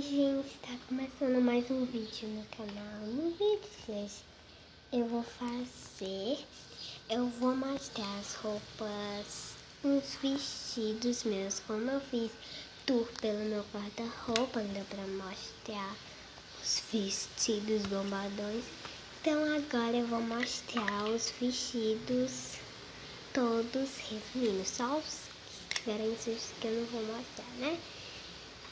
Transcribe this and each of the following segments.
Oi gente, tá começando mais um vídeo no canal. No vídeo, gente, eu vou fazer, eu vou mostrar as roupas, uns vestidos meus, como eu fiz tour pelo meu guarda-roupa, deu pra mostrar os vestidos bombadões. Então agora eu vou mostrar os vestidos todos resumindo, só os diferentes que eu não vou mostrar, né?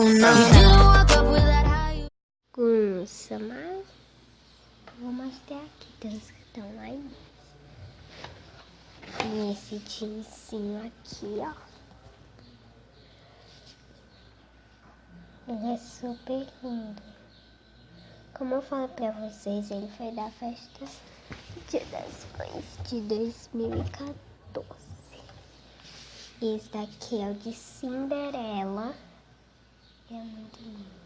high. bagunça, mas vou mostrar aqui dos que estão aí. E esse jeansinho aqui, ó. Ele é super lindo. Como eu falei pra vocês, ele foi da festa Dia das Mães de 2014. Esse daqui é o de Cinderela. É muito lindo.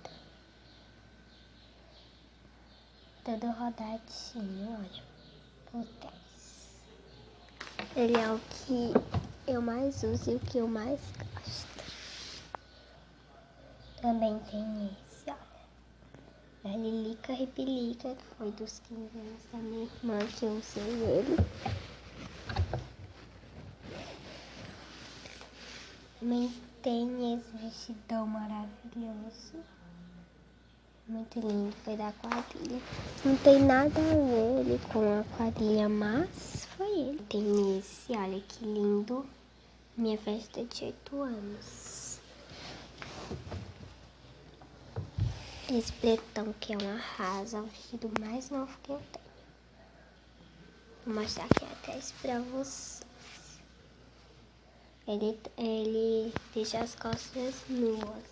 todo rodadinho, olha, por trás. Ele é o que eu mais uso e o que eu mais gosto. Também tem esse, olha. Da Lilica Repelica, que foi dos 15 anos da minha irmã que eu usei ele. Também tem esse vestidão maravilhoso. Muito lindo, foi da quadrilha. Não tem nada a ver ele com a quadrilha, mas foi ele. Tem esse, olha que lindo. Minha festa de 8 anos. Esse pretão que é um arraso, é o vestido mais novo que eu tenho. Vou mostrar aqui atrás pra vocês. Ele, ele deixa as costas nuas.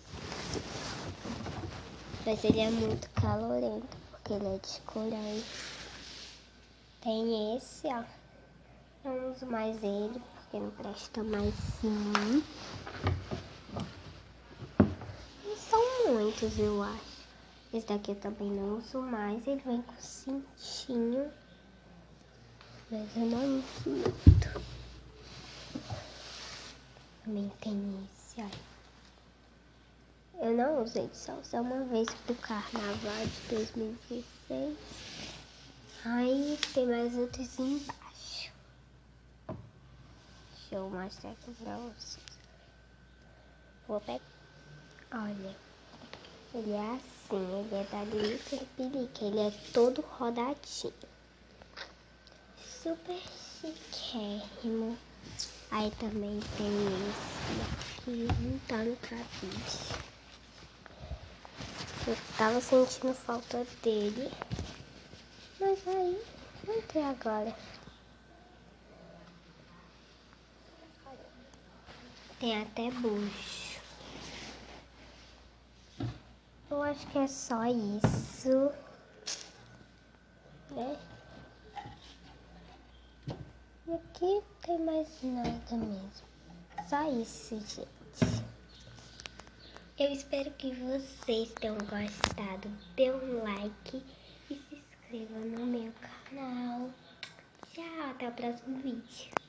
Mas ele é muito calorento, porque ele é de colher. Tem esse, ó. Não uso mais ele, porque não presta mais sim. E são muitos, eu acho. Esse daqui eu também não uso mais. Ele vem com cintinho. Mas eu não uso muito. Também tem esse, olha. Eu não usei só, só uma vez pro carnaval de 2016. Aí tem mais outros embaixo. Deixa eu mostrar aqui pra vocês. Vou pegar. Olha. Ele é assim, ele é da Glitter Pelica. Ele é todo rodadinho. Super chiquérrimo. Aí também tem esse aqui, não tá no cabide. Eu tava sentindo falta dele. Mas aí, entrei agora. Tem até bucho. Eu acho que é só isso. Né? E aqui tem mais nada mesmo. Só isso, gente. Eu espero que vocês tenham gostado. Dê um like e se inscreva no meu canal. Tchau, até o próximo vídeo.